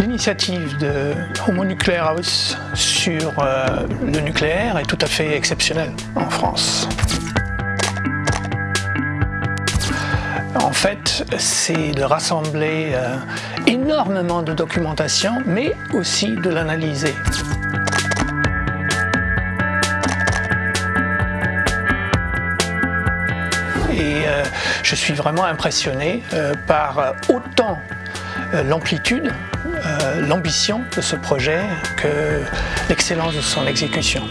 L'initiative de Homo Nuclear House sur euh, le nucléaire est tout à fait exceptionnelle en France. En fait, c'est de rassembler euh, énormément de documentation, mais aussi de l'analyser. Et euh, je suis vraiment impressionné par autant l'amplitude, l'ambition de ce projet que l'excellence de son exécution.